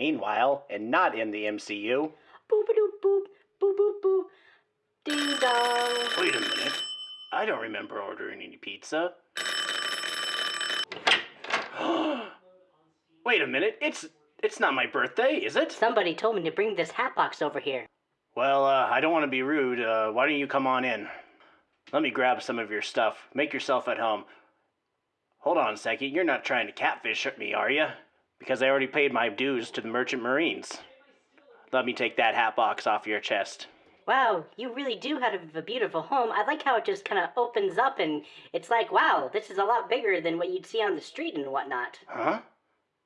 Meanwhile, and not in the MCU. Boop a doop boop, boop boop boop. Ding dong. Wait a minute. I don't remember ordering any pizza. Wait a minute. It's it's not my birthday, is it? Somebody told me to bring this hat box over here. Well, uh, I don't want to be rude. Uh, why don't you come on in? Let me grab some of your stuff. Make yourself at home. Hold on a second. You're not trying to catfish me, are you? Because I already paid my dues to the Merchant Marines. Let me take that hat box off your chest. Wow, you really do have a beautiful home. I like how it just kind of opens up and it's like, wow, this is a lot bigger than what you'd see on the street and whatnot. Huh?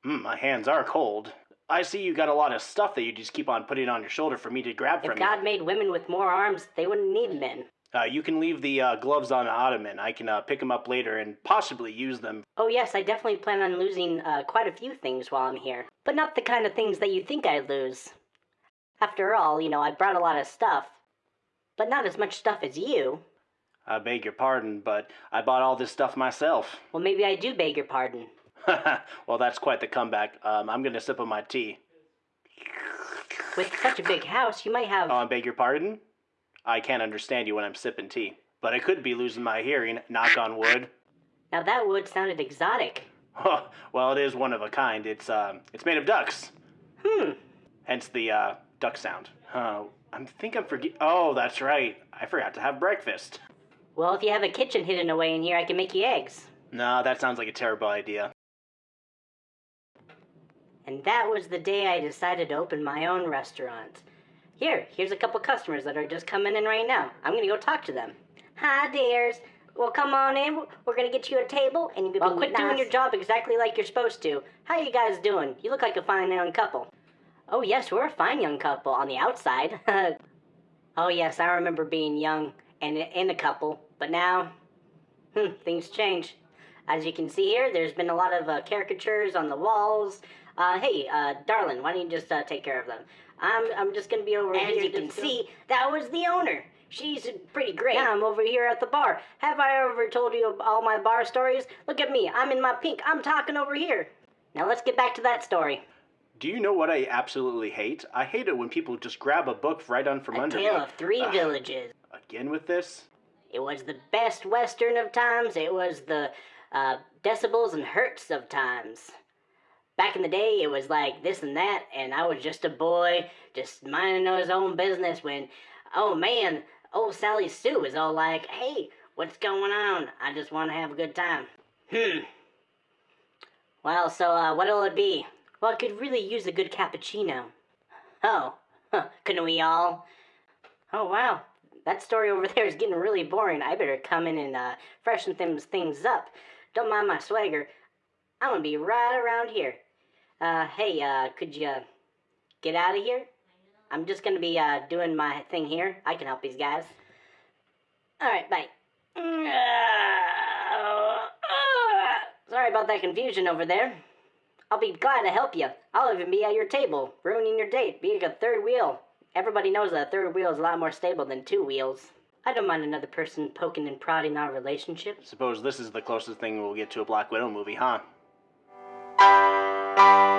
Mm, my hands are cold. I see you got a lot of stuff that you just keep on putting on your shoulder for me to grab If from God made women with more arms, they wouldn't need men. You. Uh, you can leave the uh, gloves on the ottoman. I can uh, pick them up later and possibly use them. Oh, yes, I definitely plan on losing uh, quite a few things while I'm here. But not the kind of things that you think I'd lose. After all, you know, I brought a lot of stuff. But not as much stuff as you. I beg your pardon, but I bought all this stuff myself. Well, maybe I do beg your pardon. well, that's quite the comeback. Um, I'm gonna sip on my tea. With such a big house, you might have. Oh, I beg your pardon? I can't understand you when I'm sipping tea. But I could be losing my hearing, knock on wood. Now that wood sounded exotic. well, it is one of a kind. It's, um, it's made of ducks. Hmm. Hence the, uh, duck sound. Huh. I think I'm forget. Oh, that's right. I forgot to have breakfast. Well, if you have a kitchen hidden away in here, I can make you eggs. No, that sounds like a terrible idea. And that was the day I decided to open my own restaurant. Here, here's a couple customers that are just coming in right now. I'm gonna go talk to them. Hi, dears. Well, come on in. We're gonna get you a table, and you can well, quit doing your job exactly like you're supposed to. How you guys doing? You look like a fine young couple. Oh yes, we're a fine young couple on the outside. oh yes, I remember being young and in a couple, but now, hmm, things change. As you can see here, there's been a lot of uh, caricatures on the walls. Uh, hey, uh, darling, why don't you just uh, take care of them? I'm, I'm just gonna be over As here. you just can go- see, that was the owner. She's pretty great. Yeah, I'm over here at the bar. Have I ever told you all my bar stories? Look at me. I'm in my pink. I'm talking over here. Now let's get back to that story. Do you know what I absolutely hate? I hate it when people just grab a book right on from A under tale me. of three Ugh. villages. Again with this? It was the best western of times. It was the uh, decibels and hertz of times. Back in the day, it was like this and that, and I was just a boy, just minding his own business. When, oh man, old Sally Sue is all like, "Hey, what's going on? I just want to have a good time." Hmm. Well, so uh, what'll it be? Well, I could really use a good cappuccino. Oh, huh, couldn't we all? Oh wow, that story over there is getting really boring. I better come in and uh, freshen things things up. Don't mind my swagger. I'm gonna be right around here. Uh, hey, uh, could you get out of here? I'm just gonna be uh, doing my thing here. I can help these guys. All right, bye. Sorry about that confusion over there. I'll be glad to help you. I'll even be at your table, ruining your date, being a third wheel. Everybody knows that a third wheel is a lot more stable than two wheels. I don't mind another person poking and prodding our relationship. Suppose this is the closest thing we'll get to a Black Widow movie, huh? Thank you.